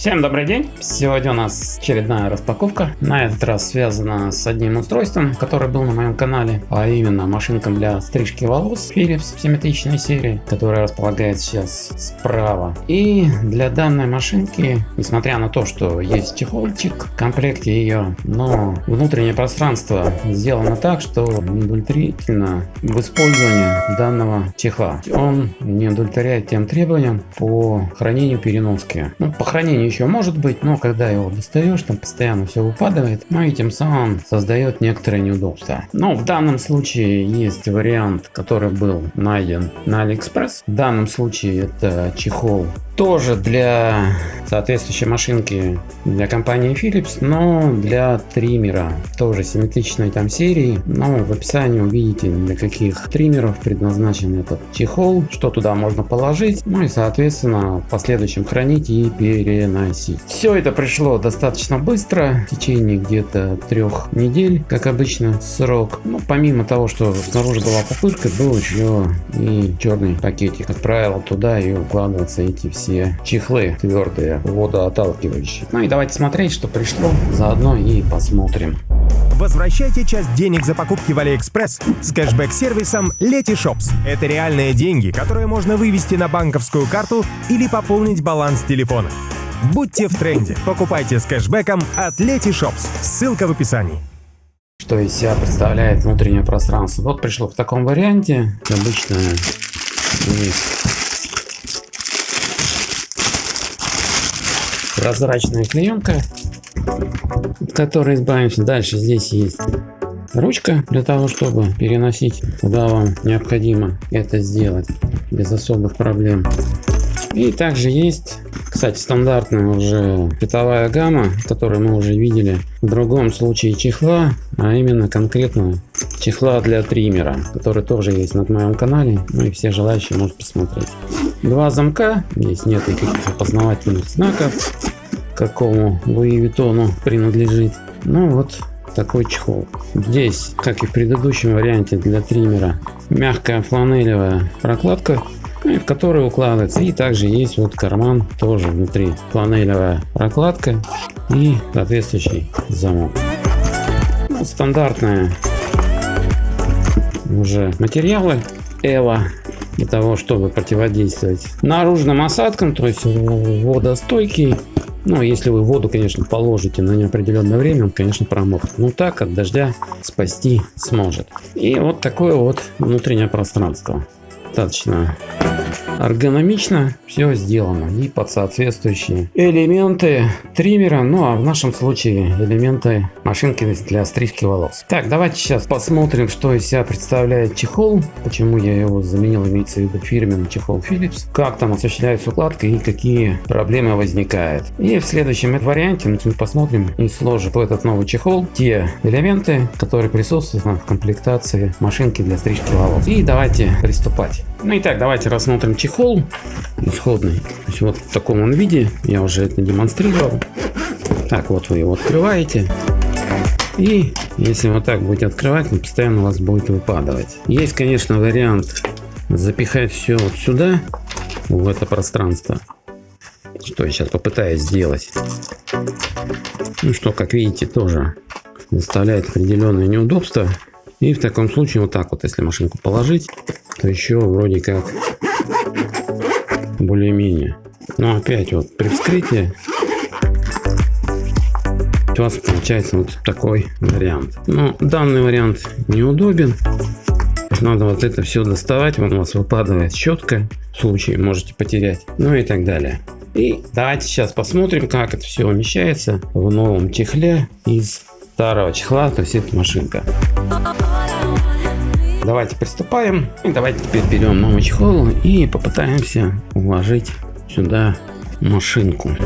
Всем добрый день! Сегодня у нас очередная распаковка. На этот раз связана с одним устройством, который был на моем канале, а именно машинка для стрижки волос Philips симметричной серии, которая располагается сейчас справа. И для данной машинки, несмотря на то, что есть чехольчик в комплекте ее, но внутреннее пространство сделано так, что удовлетворительно в использовании данного чехла. Он не удовлетворяет тем требованиям по хранению переноски. Ну, по хранению еще может быть, но когда его достаешь, там постоянно все выпадает, ну и тем самым создает некоторые неудобства. Но в данном случае есть вариант, который был найден на Алиэкспресс. В данном случае это чехол тоже для соответствующей машинки для компании Philips, но для триммера, тоже симметричной там серии. Но в описании увидите для каких триммеров предназначен этот чехол, что туда можно положить, ну и соответственно в последующем хранить и переносить. Все это пришло достаточно быстро, в течение где-то трех недель, как обычно срок. Ну, помимо того, что снаружи была пупырка, был еще и черный пакетик. Отправил туда и укладываются эти все все чехлы твердые, водоотталкивающие. Ну и давайте смотреть, что пришло. Заодно и посмотрим. Возвращайте часть денег за покупки в Алиэкспресс с кэшбэк-сервисом Letyshops. Это реальные деньги, которые можно вывести на банковскую карту или пополнить баланс телефона. Будьте в тренде. Покупайте с кэшбэком от Letyshops. Ссылка в описании что из себя представляет внутреннее пространство. Вот пришло в таком варианте. Обычно есть прозрачная клеенка, от которой избавимся. Дальше здесь есть ручка для того, чтобы переносить куда вам необходимо это сделать без особых проблем. И также есть, кстати, стандартная уже цветовая гамма, которую мы уже видели в другом случае чехла, а именно конкретно чехла для триммера, который тоже есть на моем канале, ну и все желающие могут посмотреть. Два замка, здесь нет никаких опознавательных знаков, какому Луи Виттону принадлежит. Ну вот такой чехол. Здесь, как и в предыдущем варианте для триммера, мягкая фланелевая прокладка, в которой укладывается. И также есть вот карман, тоже внутри фланелевая прокладка и соответствующий замок. Ну, стандартные уже материалы Эва для того, чтобы противодействовать наружным осадкам, то есть водостойкий ну, если вы воду, конечно, положите на неопределенное время, он, конечно, промокнет. Но так от дождя спасти сможет. И вот такое вот внутреннее пространство. Достаточно Эргономично все сделано и под соответствующие элементы триммера, ну а в нашем случае элементы машинки для стрижки волос. Так, давайте сейчас посмотрим, что из себя представляет чехол, почему я его заменил, имеется в виду фирменный чехол Philips, как там осуществляется укладка и какие проблемы возникают. И в следующем варианте мы посмотрим и сложим в этот новый чехол те элементы, которые присутствуют в комплектации машинки для стрижки волос. И давайте приступать. Ну и так, давайте рассмотрим чехол исходный. Вот в таком он виде, я уже это демонстрировал. Так, вот вы его открываете. И если вот так будете открывать, он постоянно у вас будет выпадывать. Есть, конечно, вариант запихать все вот сюда, в это пространство. Что я сейчас попытаюсь сделать. Ну что, как видите, тоже доставляет определенные неудобства. И в таком случае вот так вот, если машинку положить, то еще вроде как более-менее. Но опять вот при вскрытии у вас получается вот такой вариант. Но данный вариант неудобен. Надо вот это все доставать, он у вас выпадает щетка, в случае можете потерять, ну и так далее. И давайте сейчас посмотрим, как это все умещается в новом чехле из старого чехла, то есть это машинка. Давайте приступаем. И давайте теперь берем новый чехол и попытаемся уложить сюда машинку.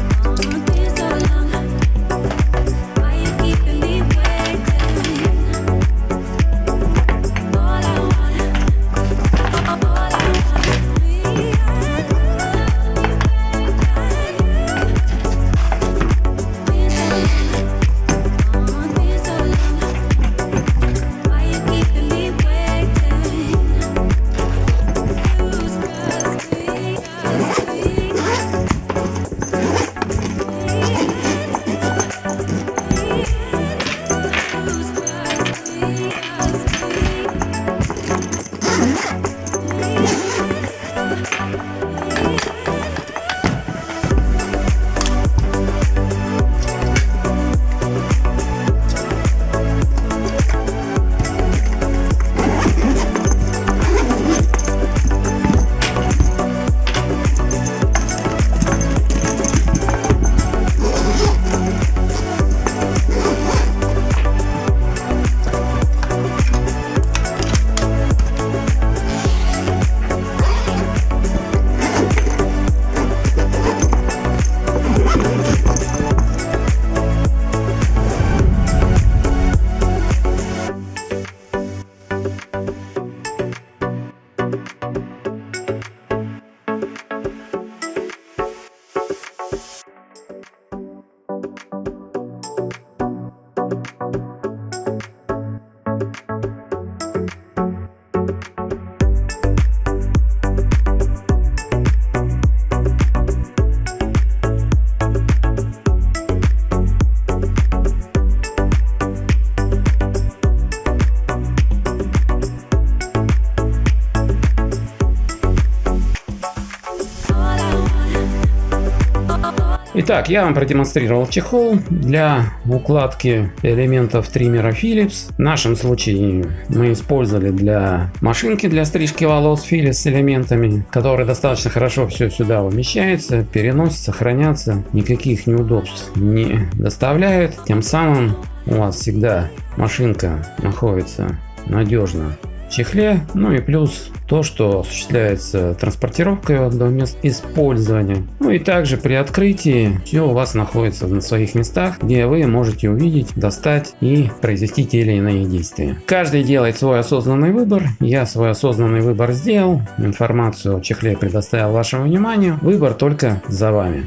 Итак, я вам продемонстрировал чехол для укладки элементов триммера Philips. В нашем случае мы использовали для машинки для стрижки волос Philips с элементами, которые достаточно хорошо все сюда умещается, переносится, хранятся, никаких неудобств не доставляют. Тем самым у вас всегда машинка находится надежно чехле. Ну и плюс то, что осуществляется транспортировка до мест использования. Ну и также при открытии все у вас находится на своих местах, где вы можете увидеть, достать и произвести те или иные действия. Каждый делает свой осознанный выбор. Я свой осознанный выбор сделал. Информацию о чехле предоставил вашему вниманию. Выбор только за вами.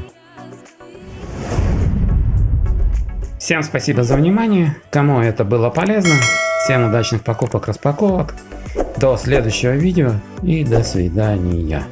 Всем спасибо за внимание. Кому это было полезно, Всем удачных покупок, распаковок. До следующего видео и до свидания.